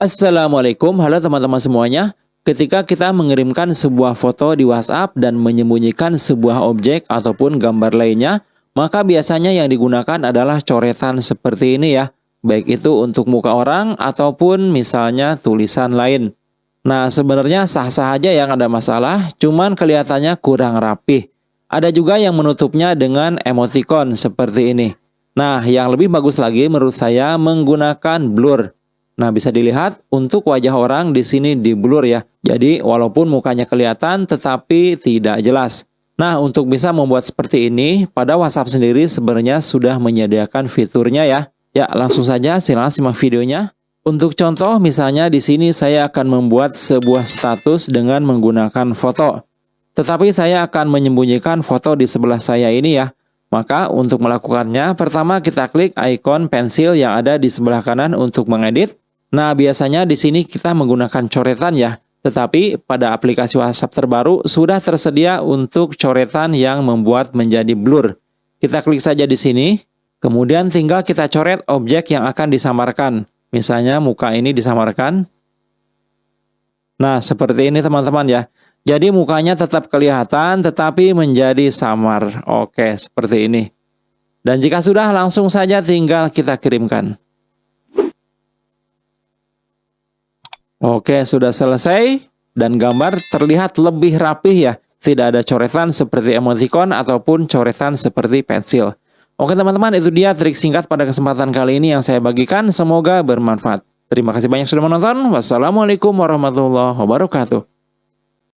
Assalamualaikum, halo teman-teman semuanya. Ketika kita mengirimkan sebuah foto di WhatsApp dan menyembunyikan sebuah objek ataupun gambar lainnya, maka biasanya yang digunakan adalah coretan seperti ini ya. Baik itu untuk muka orang ataupun misalnya tulisan lain. Nah sebenarnya sah-sah aja yang ada masalah, cuman kelihatannya kurang rapih. Ada juga yang menutupnya dengan emoticon seperti ini. Nah, yang lebih bagus lagi menurut saya menggunakan blur. Nah, bisa dilihat untuk wajah orang di sini di blur ya. Jadi, walaupun mukanya kelihatan tetapi tidak jelas. Nah, untuk bisa membuat seperti ini, pada WhatsApp sendiri sebenarnya sudah menyediakan fiturnya ya. Ya, langsung saja silahkan simak videonya. Untuk contoh, misalnya di sini saya akan membuat sebuah status dengan menggunakan foto. Tetapi saya akan menyembunyikan foto di sebelah saya ini ya. Maka untuk melakukannya, pertama kita klik ikon pensil yang ada di sebelah kanan untuk mengedit. Nah, biasanya di sini kita menggunakan coretan ya. Tetapi pada aplikasi WhatsApp terbaru sudah tersedia untuk coretan yang membuat menjadi blur. Kita klik saja di sini, kemudian tinggal kita coret objek yang akan disamarkan. Misalnya muka ini disamarkan. Nah, seperti ini teman-teman ya. Jadi mukanya tetap kelihatan tetapi menjadi samar. Oke, seperti ini. Dan jika sudah langsung saja tinggal kita kirimkan. Oke, sudah selesai dan gambar terlihat lebih rapih ya. Tidak ada coretan seperti emoticon ataupun coretan seperti pensil. Oke teman-teman, itu dia trik singkat pada kesempatan kali ini yang saya bagikan. Semoga bermanfaat. Terima kasih banyak sudah menonton. Wassalamualaikum warahmatullahi wabarakatuh.